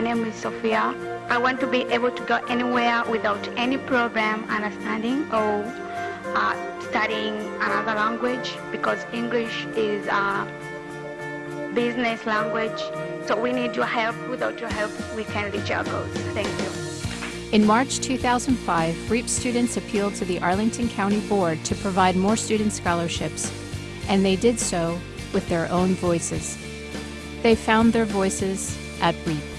name is Sophia. I want to be able to go anywhere without any problem understanding or uh, studying another language because English is a business language. So we need your help. Without your help, we can't reach our goals. Thank you. In March 2005, REEP students appealed to the Arlington County Board to provide more student scholarships, and they did so with their own voices. They found their voices at REEP.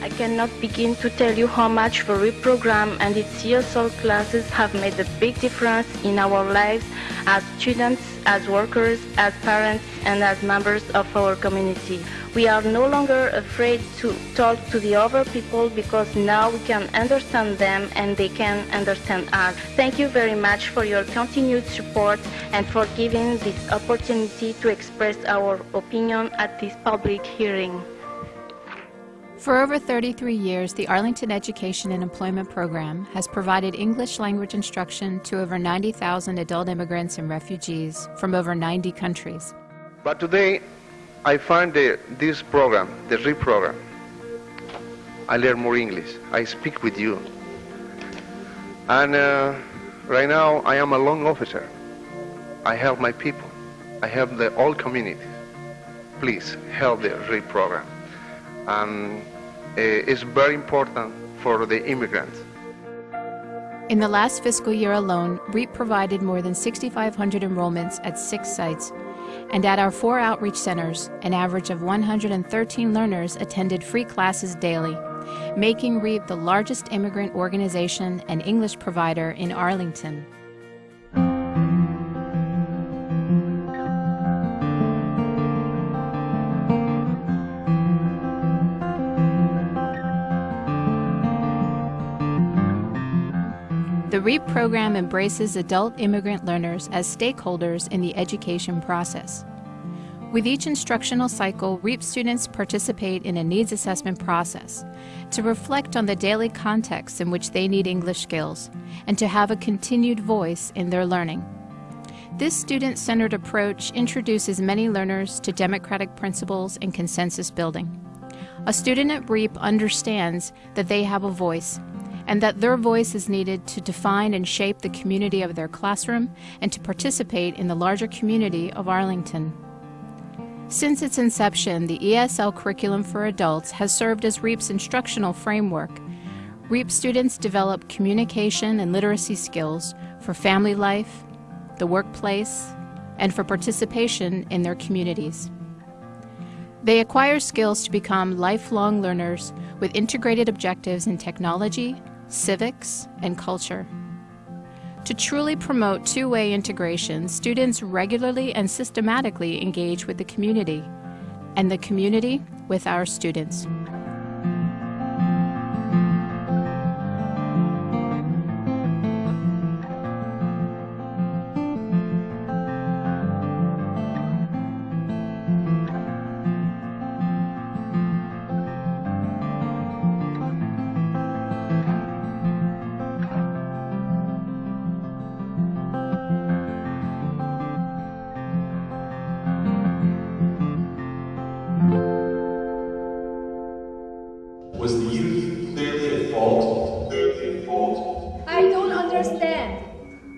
I cannot begin to tell you how much the REEP program and its ESL classes have made a big difference in our lives as students, as workers, as parents, and as members of our community. We are no longer afraid to talk to the other people because now we can understand them and they can understand us. Thank you very much for your continued support and for giving this opportunity to express our opinion at this public hearing. For over 33 years, the Arlington Education and Employment Program has provided English language instruction to over 90,000 adult immigrants and refugees from over 90 countries. But today, I find the, this program, the REEP program, I learn more English. I speak with you. And uh, right now, I am a loan officer. I help my people. I help the whole community. Please help the REEP program. And uh, it's very important for the immigrants. In the last fiscal year alone, REEP provided more than 6,500 enrollments at six sites. And at our four outreach centers, an average of 113 learners attended free classes daily, making REEP the largest immigrant organization and English provider in Arlington. The REEP program embraces adult immigrant learners as stakeholders in the education process. With each instructional cycle, REEP students participate in a needs assessment process to reflect on the daily context in which they need English skills and to have a continued voice in their learning. This student-centered approach introduces many learners to democratic principles and consensus building. A student at REEP understands that they have a voice and that their voice is needed to define and shape the community of their classroom and to participate in the larger community of Arlington. Since its inception, the ESL curriculum for adults has served as REEP's instructional framework. REEP students develop communication and literacy skills for family life, the workplace, and for participation in their communities. They acquire skills to become lifelong learners with integrated objectives in technology, civics, and culture. To truly promote two-way integration, students regularly and systematically engage with the community, and the community with our students. Was the youth clearly at fault? Clearly at fault? I don't understand.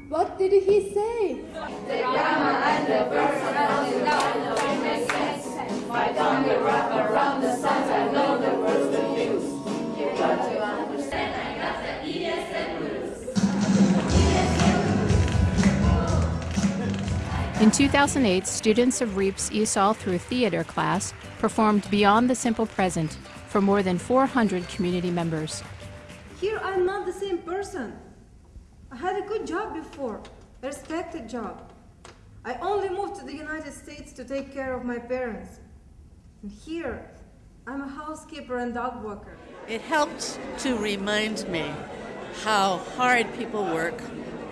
What did he say? The grammar and the verbs are not don't make sense. My tongue will wrap around the sense. I know the words to use. You got to understand. I got the ESL blues. In 2008, students of REEP's ESOL through theater class performed Beyond the Simple Present for more than 400 community members. Here I'm not the same person. I had a good job before, a respected job. I only moved to the United States to take care of my parents. And here, I'm a housekeeper and dog walker. It helped to remind me how hard people work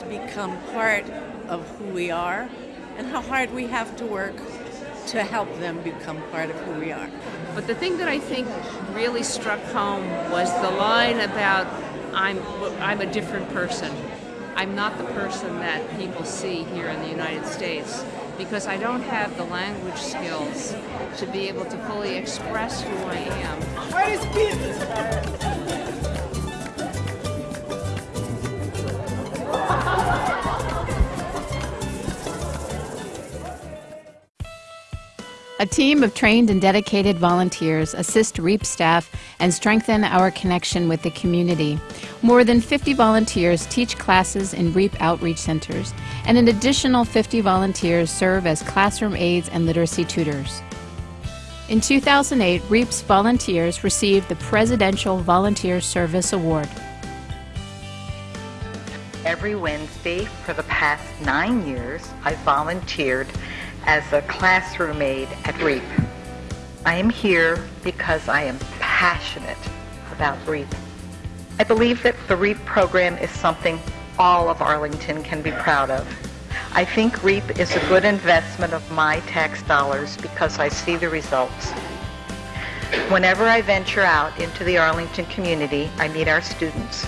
to become part of who we are and how hard we have to work to help them become part of who we are. But the thing that I think really struck home was the line about I'm, I'm a different person. I'm not the person that people see here in the United States. because I don't have the language skills to be able to fully express who I am. A team of trained and dedicated volunteers assist REEP staff and strengthen our connection with the community. More than 50 volunteers teach classes in REEP outreach centers, and an additional 50 volunteers serve as classroom aides and literacy tutors. In 2008, REEP's volunteers received the Presidential Volunteer Service Award. Every Wednesday for the past nine years, I volunteered as a classroom aide at REEP. I am here because I am passionate about REEP. I believe that the REEP program is something all of Arlington can be proud of. I think REEP is a good investment of my tax dollars because I see the results. Whenever I venture out into the Arlington community, I meet our students.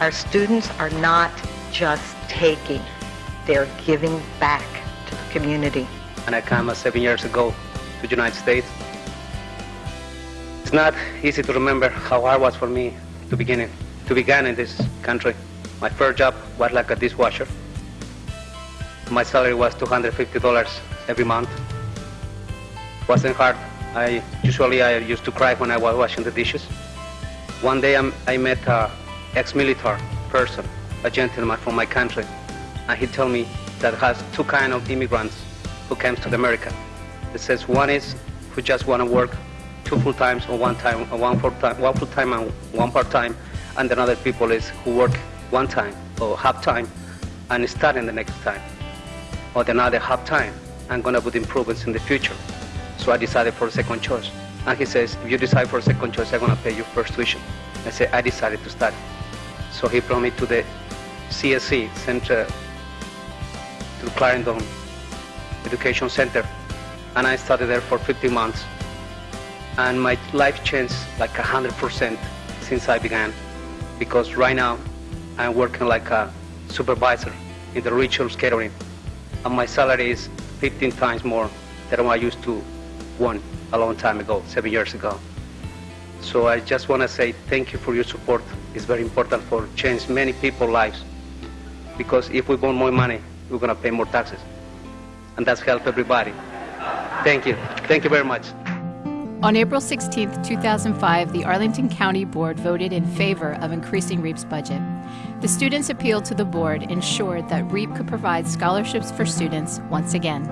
Our students are not just taking, they're giving back to the community. And I came seven years ago to the United States. It's not easy to remember how hard it was for me to begin it, to begin in this country. My first job was like a dishwasher. My salary was $250 every month. It wasn't hard. I usually I used to cry when I was washing the dishes. One day I'm, I met a ex-military person, a gentleman from my country, and he told me that has two kind of immigrants who comes to the America. It says one is who just want to work two full times or one time, or one full time, one full time and one part time, and another people is who work one time or half time and starting the next time, or another half time. I'm gonna put improvements in the future. So I decided for second choice. And he says, if you decide for second choice, I'm gonna pay you first tuition. I said, I decided to study. So he brought me to the CSC, Center to Clarendon Education Center, and I studied there for 15 months. And my life changed like 100% since I began, because right now I'm working like a supervisor in the Ridgewells catering, and my salary is 15 times more than what I used to one a long time ago, seven years ago. So I just want to say thank you for your support. It's very important for change many people's lives, because if we want more money, we're going to pay more taxes and that's help everybody. Thank you. Thank you very much. On April 16, 2005, the Arlington County Board voted in favor of increasing REEP's budget. The students' appeal to the board ensured that REEP could provide scholarships for students once again.